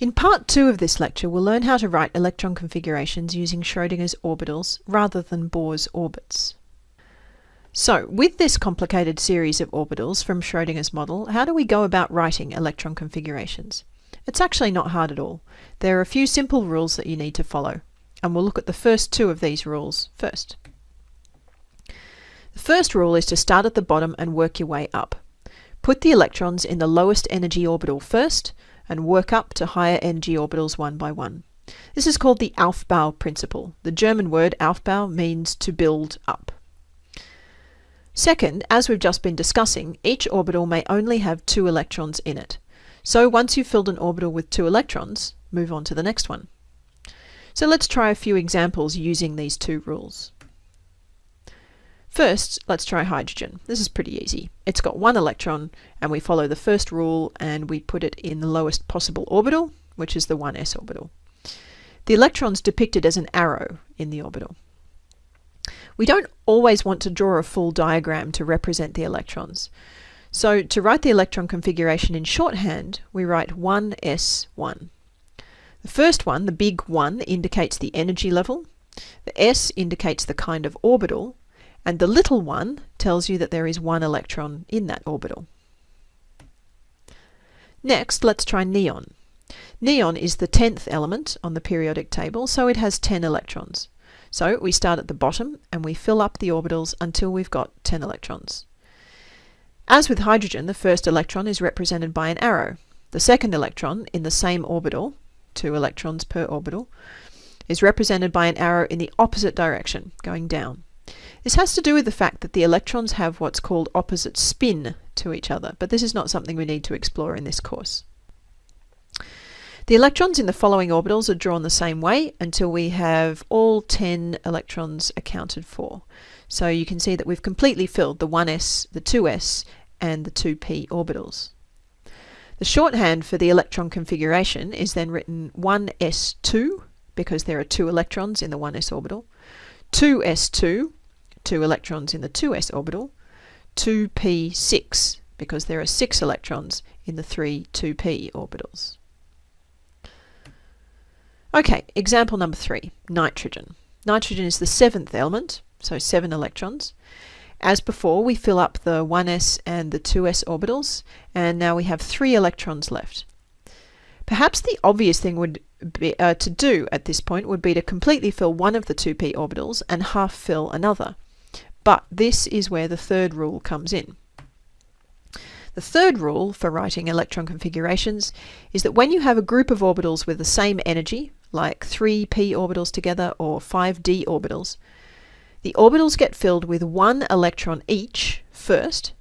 In part two of this lecture, we'll learn how to write electron configurations using Schrodinger's orbitals rather than Bohr's orbits. So, with this complicated series of orbitals from Schrodinger's model, how do we go about writing electron configurations? It's actually not hard at all. There are a few simple rules that you need to follow, and we'll look at the first two of these rules first. The first rule is to start at the bottom and work your way up. Put the electrons in the lowest energy orbital first, and work up to higher energy orbitals one by one. This is called the Aufbau principle. The German word Aufbau means to build up. Second, as we've just been discussing, each orbital may only have two electrons in it. So once you've filled an orbital with two electrons, move on to the next one. So let's try a few examples using these two rules. First, let's try hydrogen. This is pretty easy. It's got one electron, and we follow the first rule and we put it in the lowest possible orbital, which is the 1s orbital. The electron's depicted as an arrow in the orbital. We don't always want to draw a full diagram to represent the electrons. So to write the electron configuration in shorthand, we write 1s1. The first one, the big 1, indicates the energy level. The s indicates the kind of orbital, and the little one tells you that there is one electron in that orbital. Next, let's try neon. Neon is the 10th element on the periodic table, so it has 10 electrons. So we start at the bottom and we fill up the orbitals until we've got 10 electrons. As with hydrogen, the first electron is represented by an arrow. The second electron in the same orbital, two electrons per orbital, is represented by an arrow in the opposite direction, going down. This has to do with the fact that the electrons have what's called opposite spin to each other, but this is not something we need to explore in this course. The electrons in the following orbitals are drawn the same way until we have all 10 electrons accounted for. So you can see that we've completely filled the 1s, the 2s, and the 2p orbitals. The shorthand for the electron configuration is then written 1s2 because there are two electrons in the 1s orbital, 2s2 two electrons in the 2s orbital, 2p6 because there are six electrons in the three 2p orbitals. Okay, example number three, nitrogen. Nitrogen is the seventh element, so seven electrons. As before, we fill up the 1s and the 2s orbitals, and now we have three electrons left. Perhaps the obvious thing would be, uh, to do at this point would be to completely fill one of the 2p orbitals and half fill another. But this is where the third rule comes in. The third rule for writing electron configurations is that when you have a group of orbitals with the same energy, like 3p orbitals together or 5d orbitals, the orbitals get filled with one electron each first,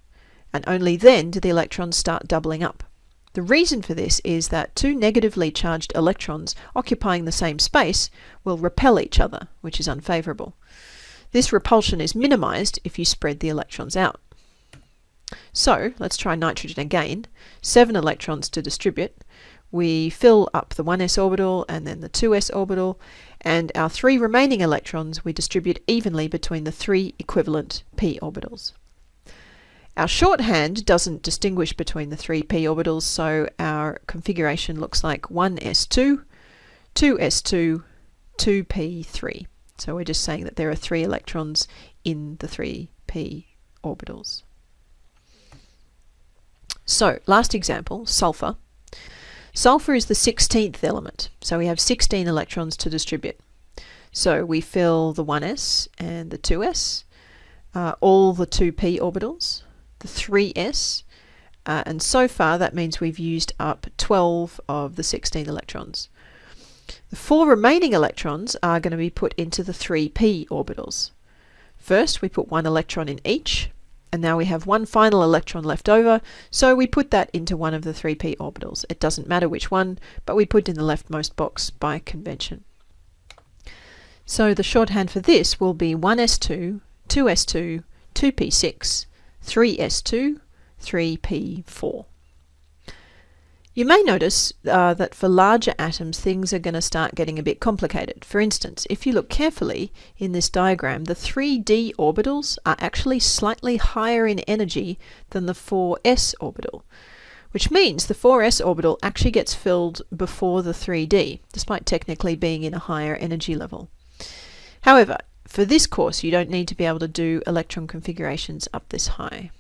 and only then do the electrons start doubling up. The reason for this is that two negatively charged electrons occupying the same space will repel each other, which is unfavourable. This repulsion is minimized if you spread the electrons out. So let's try nitrogen again. Seven electrons to distribute. We fill up the 1s orbital and then the 2s orbital, and our three remaining electrons we distribute evenly between the three equivalent p orbitals. Our shorthand doesn't distinguish between the three p orbitals, so our configuration looks like 1s2, 2s2, 2p3. So we're just saying that there are three electrons in the 3p orbitals. So, last example, sulfur. Sulfur is the 16th element, so we have 16 electrons to distribute. So we fill the 1s and the 2s, uh, all the 2p orbitals, the 3s, uh, and so far that means we've used up 12 of the 16 electrons. The four remaining electrons are going to be put into the 3p orbitals. First, we put one electron in each, and now we have one final electron left over, so we put that into one of the 3p orbitals. It doesn't matter which one, but we put in the leftmost box by convention. So the shorthand for this will be 1s2, 2s2, 2p6, 3s2, 3p4. You may notice uh, that for larger atoms things are going to start getting a bit complicated. For instance, if you look carefully in this diagram, the 3d orbitals are actually slightly higher in energy than the 4s orbital, which means the 4s orbital actually gets filled before the 3d, despite technically being in a higher energy level. However, for this course, you don't need to be able to do electron configurations up this high.